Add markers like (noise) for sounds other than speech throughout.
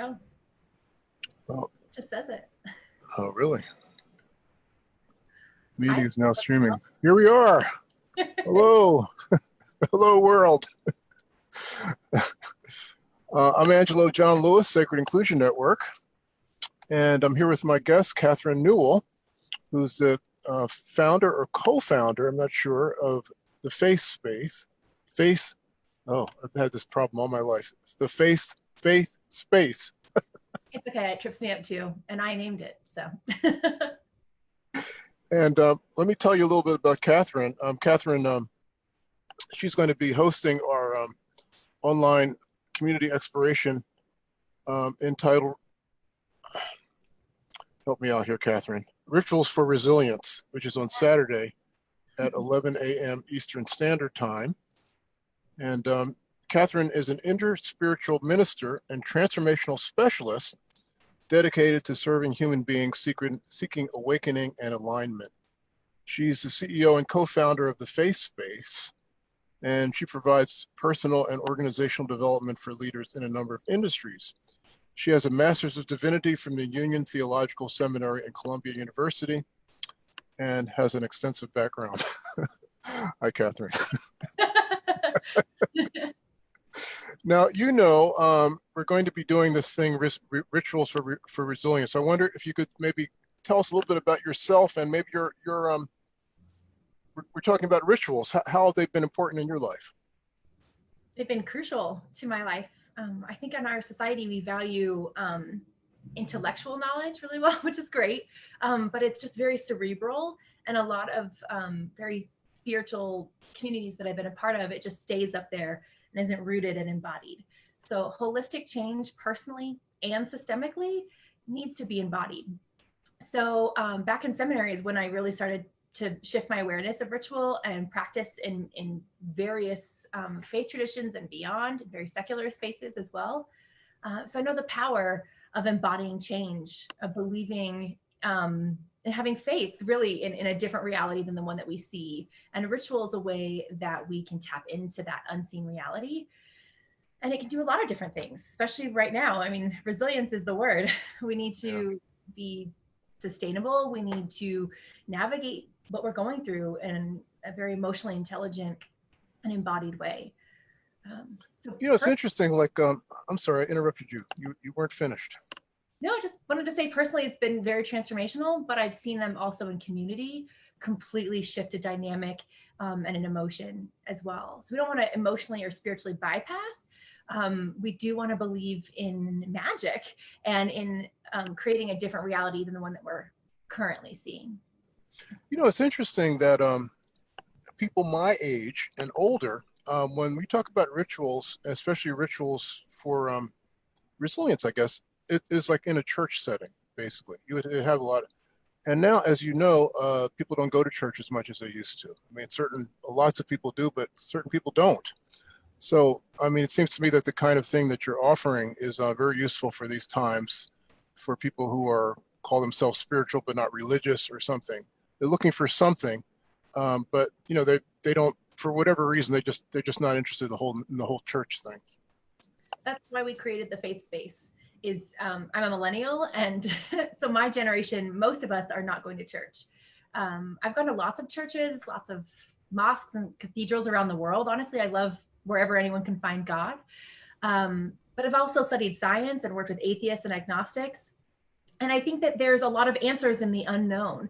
Oh. Oh. Just says it. Oh, really? Meeting is now streaming. Here we are. Hello. (laughs) Hello, world. (laughs) uh, I'm Angelo John Lewis, Sacred Inclusion Network. And I'm here with my guest, Catherine Newell, who's the uh, founder or co-founder, I'm not sure, of the Face Space. Face, oh, I've had this problem all my life. The Faith, Faith Space. (laughs) It's okay. It trips me up too. And I named it. So. (laughs) And uh, let me tell you a little bit about Catherine. Um, Catherine, um, she's going to be hosting our um, online community exploration um, entitled, (sighs) help me out here, Catherine, Rituals for Resilience, which is on Saturday at 11 a.m. Eastern Standard Time. And um, Catherine is an interspiritual minister and transformational specialist dedicated to serving human beings seeking, seeking awakening and alignment. She's the CEO and co-founder of the Faith Space, and she provides personal and organizational development for leaders in a number of industries. She has a Master's of Divinity from the Union Theological Seminary and Columbia University and has an extensive background. (laughs) Hi, Catherine. (laughs) (laughs) Now, you know, um, we're going to be doing this thing, rituals for, for resilience. I wonder if you could maybe tell us a little bit about yourself and maybe your, your um, we're, talking about rituals. How, how have they been important in your life? They've been crucial to my life. Um, I think in our society, we value um, intellectual knowledge really well, (laughs) which is great, um, but it's just very cerebral and a lot of um, very spiritual communities that I've been a part of, it just stays up there and isn't rooted and embodied. So holistic change personally and systemically needs to be embodied. So um, back in seminary is when I really started to shift my awareness of ritual and practice in, in various um, faith traditions and beyond, very secular spaces as well. Uh, so I know the power of embodying change, of believing um, having faith really in, in a different reality than the one that we see. And ritual is a way that we can tap into that unseen reality. And it can do a lot of different things, especially right now. I mean, resilience is the word. (laughs) We need to yeah. be sustainable. We need to navigate what we're going through in a very emotionally intelligent and embodied way. Um, so you know, it's interesting. Like, um, I'm sorry, I interrupted you. You you weren't finished. No, I just wanted to say personally, it's been very transformational, but I've seen them also in community completely shift a dynamic um, and an emotion as well. So we don't want to emotionally or spiritually bypass. Um, we do want to believe in magic and in um, creating a different reality than the one that we're currently seeing. You know, it's interesting that um, people my age and older, um, when we talk about rituals, especially rituals for um, resilience, I guess, it is like in a church setting, basically. You would have a lot. Of, and now, as you know, uh, people don't go to church as much as they used to. I mean, certain lots of people do, but certain people don't. So, I mean, it seems to me that the kind of thing that you're offering is uh, very useful for these times, for people who are call themselves spiritual but not religious or something. They're looking for something, um, but you know, they they don't for whatever reason they just they're just not interested in the whole in the whole church thing. That's why we created the faith space is um, I'm a millennial, and (laughs) so my generation, most of us are not going to church. Um, I've gone to lots of churches, lots of mosques and cathedrals around the world. Honestly, I love wherever anyone can find God. Um, but I've also studied science and worked with atheists and agnostics. And I think that there's a lot of answers in the unknown.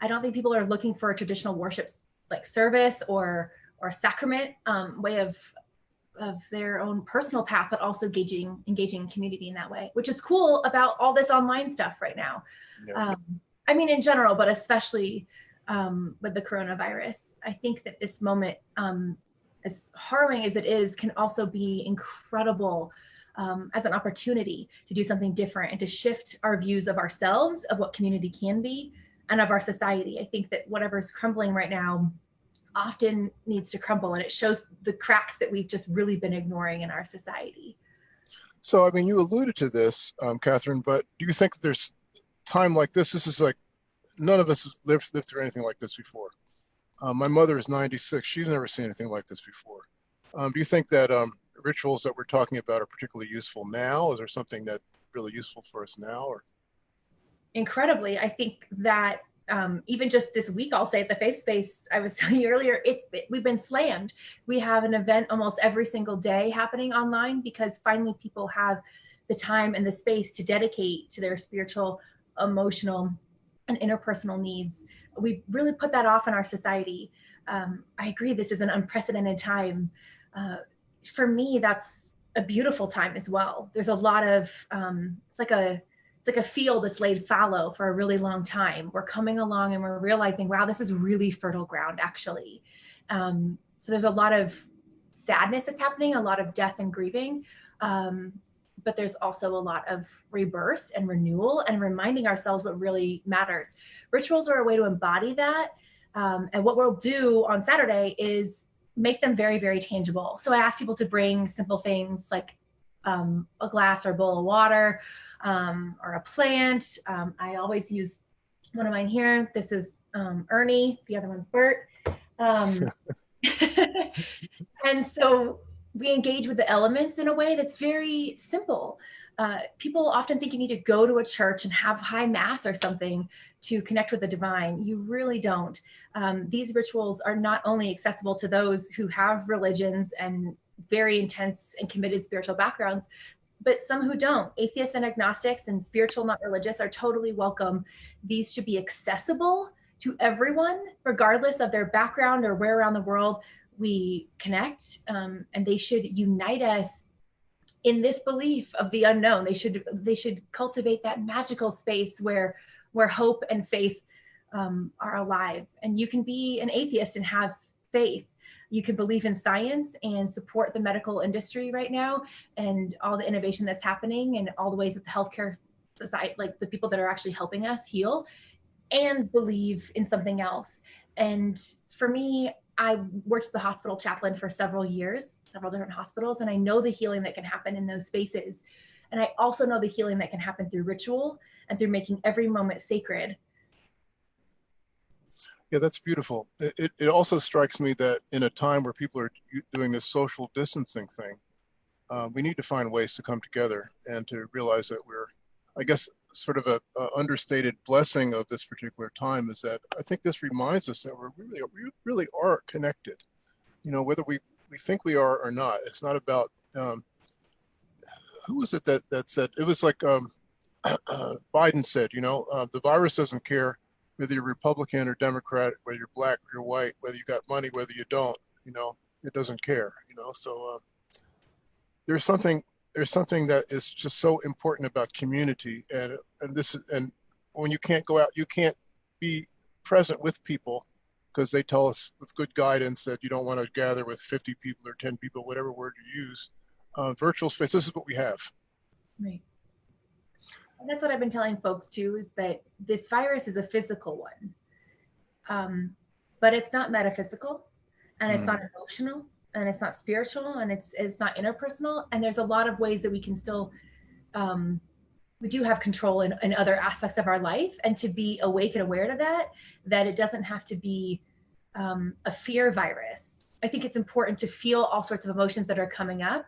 I don't think people are looking for a traditional worship like service or or sacrament um, way of of their own personal path, but also engaging engaging community in that way, which is cool about all this online stuff right now. Yeah. Um, I mean, in general, but especially um, with the coronavirus, I think that this moment, um, as harrowing as it is, can also be incredible um, as an opportunity to do something different and to shift our views of ourselves, of what community can be, and of our society. I think that whatever's crumbling right now often needs to crumble and it shows the cracks that we've just really been ignoring in our society. So, I mean, you alluded to this, um, Catherine, but do you think there's time like this? This is like, none of us lived, lived through anything like this before. Um, my mother is 96. She's never seen anything like this before. Um, do you think that um, rituals that we're talking about are particularly useful now? Is there something that really useful for us now or incredibly i think that um, even just this week i'll say at the faith space i was (laughs) telling you earlier it's we've been slammed. We have an event almost every single day happening online because finally people have the time and the space to dedicate to their spiritual emotional and interpersonal needs. We really put that off in our society. Um, i agree this is an unprecedented time. Uh, for me that's a beautiful time as well. There's a lot of um, it's like a it's like a field that's laid fallow for a really long time. We're coming along and we're realizing, wow, this is really fertile ground, actually. Um, so there's a lot of sadness that's happening, a lot of death and grieving. Um, but there's also a lot of rebirth and renewal and reminding ourselves what really matters. Rituals are a way to embody that. Um, and what we'll do on Saturday is make them very, very tangible. So I ask people to bring simple things like um, a glass or a bowl of water, um, or a plant. Um, I always use one of mine here. This is um, Ernie, the other one's Bert. Um, (laughs) and so we engage with the elements in a way that's very simple. Uh, people often think you need to go to a church and have high mass or something to connect with the divine. You really don't. Um, these rituals are not only accessible to those who have religions and very intense and committed spiritual backgrounds, but some who don't. Atheists and agnostics and spiritual, not religious, are totally welcome. These should be accessible to everyone, regardless of their background or where around the world we connect. Um, and they should unite us in this belief of the unknown. They should they should cultivate that magical space where where hope and faith um, are alive. And you can be an atheist and have faith you can believe in science and support the medical industry right now and all the innovation that's happening and all the ways that the healthcare society, like the people that are actually helping us heal, and believe in something else. And for me, I worked as the hospital chaplain for several years, several different hospitals, and I know the healing that can happen in those spaces. And I also know the healing that can happen through ritual and through making every moment sacred yeah, that's beautiful. It, it also strikes me that in a time where people are doing this social distancing thing, uh, we need to find ways to come together and to realize that we're, I guess, sort of a, a, understated blessing of this particular time is that I think this reminds us that we're really, we really are connected. You know, whether we, we think we are or not, it's not about, um, who was it that, that said, it was like um, (clears throat) Biden said, you know, uh, the virus doesn't care whether you're Republican or Democrat, whether you're black or you're white, whether you got money, whether you don't, you know, it doesn't care, you know. So uh, there's something there's something that is just so important about community, and and this is and when you can't go out, you can't be present with people because they tell us with good guidance that you don't want to gather with 50 people or 10 people, whatever word you use. Uh, virtual space, this is what we have. Right. And that's what I've been telling folks too, is that this virus is a physical one. Um, but it's not metaphysical and it's mm. not emotional and it's not spiritual and it's it's not interpersonal. And there's a lot of ways that we can still um, we do have control in, in other aspects of our life and to be awake and aware to that, that it doesn't have to be um, a fear virus. I think it's important to feel all sorts of emotions that are coming up.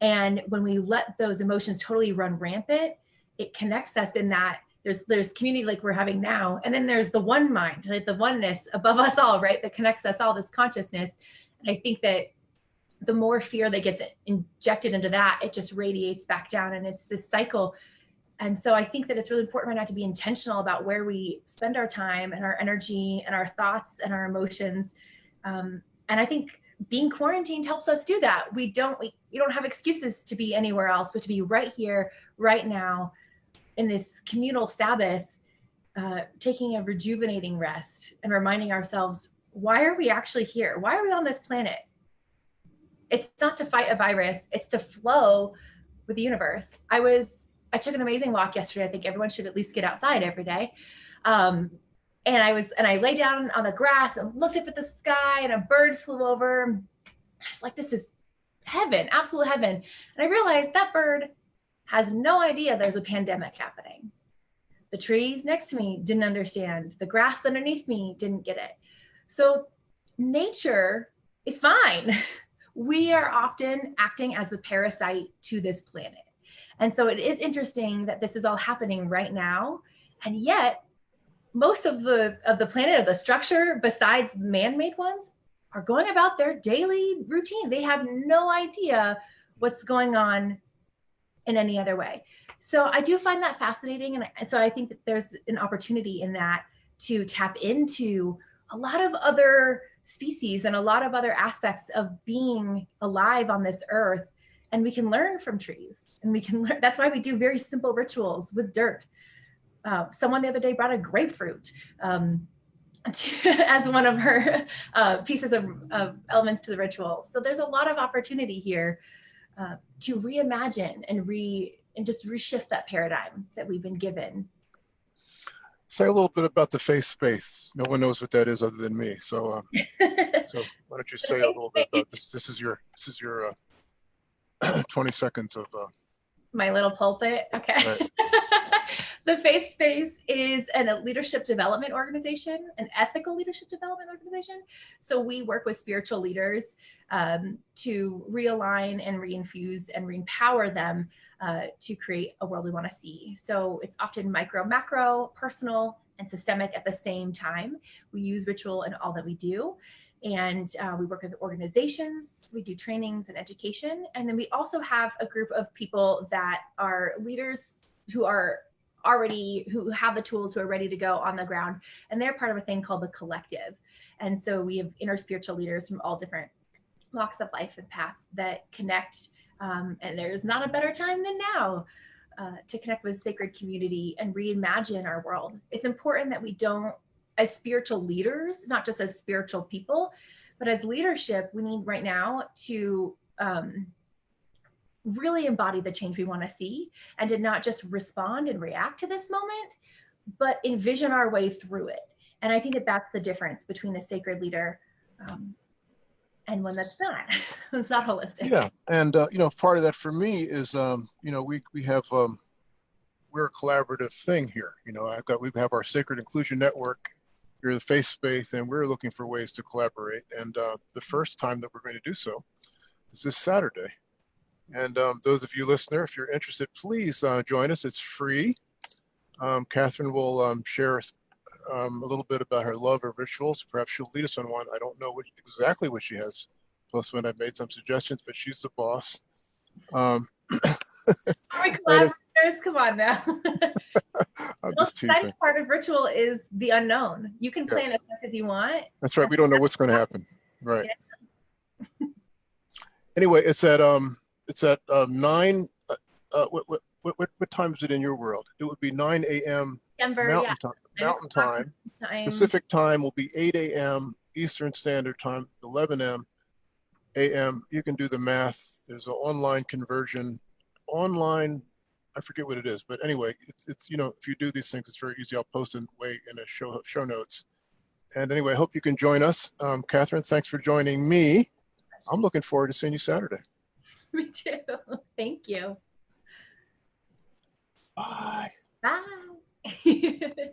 And when we let those emotions totally run rampant, it connects us in that there's there's community like we're having now. And then there's the one mind right? The oneness above us all right? That connects us all this consciousness. And i think that the more fear that gets injected into that it just radiates back down and it's this cycle. And so i think that it's really important right now to be intentional about where we spend our time and our energy and our thoughts and our emotions. Um, and i think being quarantined helps us do that. We don't we, we don't have excuses to be anywhere else but to be right here right now in this communal Sabbath, uh, taking a rejuvenating rest and reminding ourselves, why are we actually here? Why are we on this planet? It's not to fight a virus, it's to flow with the universe. I was, I took an amazing walk yesterday. I think everyone should at least get outside every day. Um, and I was, and I lay down on the grass and looked up at the sky and a bird flew over. I was like, this is heaven, absolute heaven. And I realized that bird has no idea there's a pandemic happening. The trees next to me didn't understand. The grass underneath me didn't get it. So nature is fine. (laughs) We are often acting as the parasite to this planet. And so it is interesting that this is all happening right now. And yet most of the of the planet or the structure besides man-made ones are going about their daily routine. They have no idea what's going on in any other way. So I do find that fascinating. And so I think that there's an opportunity in that to tap into a lot of other species and a lot of other aspects of being alive on this earth. And we can learn from trees and we can learn. That's why we do very simple rituals with dirt. Uh, someone the other day brought a grapefruit um, to, (laughs) as one of her uh, pieces of, of, elements to the ritual. So there's a lot of opportunity here uh, to reimagine and re and just reshift that paradigm that we've been given. Say a little bit about the faith space. No one knows what that is other than me. So, um, (laughs) so why don't you say a little bit about this? This is your this is your uh, (clears throat) 20 seconds of uh, my little pulpit. Okay. Right. (laughs) (laughs) the Faith Space is a leadership development organization, an ethical leadership development organization. So we work with spiritual leaders um, to realign and reinfuse and re-empower them uh, to create a world we want to see. So it's often micro, macro, personal, and systemic at the same time. We use ritual in all that we do and uh, we work with organizations, we do trainings and education. And then we also have a group of people that are leaders who are already, who have the tools, who are ready to go on the ground. And they're part of a thing called the collective. And so we have inner spiritual leaders from all different walks of life and paths that connect. Um, and there's not a better time than now uh, to connect with sacred community and reimagine our world. It's important that we don't as spiritual leaders, not just as spiritual people, but as leadership, we need right now to um, really embody the change we want to see and to not just respond and react to this moment, but envision our way through it. And I think that that's the difference between a sacred leader um, and one that's not. (laughs) it's not holistic. Yeah, and uh, you know, part of that for me is, um, you know, we we have um, we're a collaborative thing here. You know, I've got we have our Sacred Inclusion Network you're the face space and we're looking for ways to collaborate. And uh, the first time that we're going to do so is this Saturday. And um, those of you listener, if you're interested, please uh, join us. It's free. Um, Catherine will um, share um, a little bit about her love of rituals. Perhaps she'll lead us on one. I don't know what, exactly what she has. Plus, when I've made some suggestions, but she's the boss. Um, (laughs) Come on now. (laughs) I'm just teasing. part of ritual is the unknown. You can plan yes. as much as you want. That's right. We don't know what's going to happen. Right. (laughs) Yeah. anyway, it's at um, it's at um, nine. Uh, uh, what, what what what time is it in your world? It would be 9 a.m. Mountain yeah. time. Mountain time. time. Pacific time will be 8 a.m. Eastern Standard Time, 11 a.m. a.m. You can do the math. There's an online conversion. Online I forget what it is, but anyway, it's, it's, you know, if you do these things, it's very easy. I'll post it way in a show show notes. And anyway, I hope you can join us. Um, Catherine, thanks for joining me. I'm looking forward to seeing you Saturday. (laughs) Me too. (laughs) Thank you. Bye. Bye. (laughs)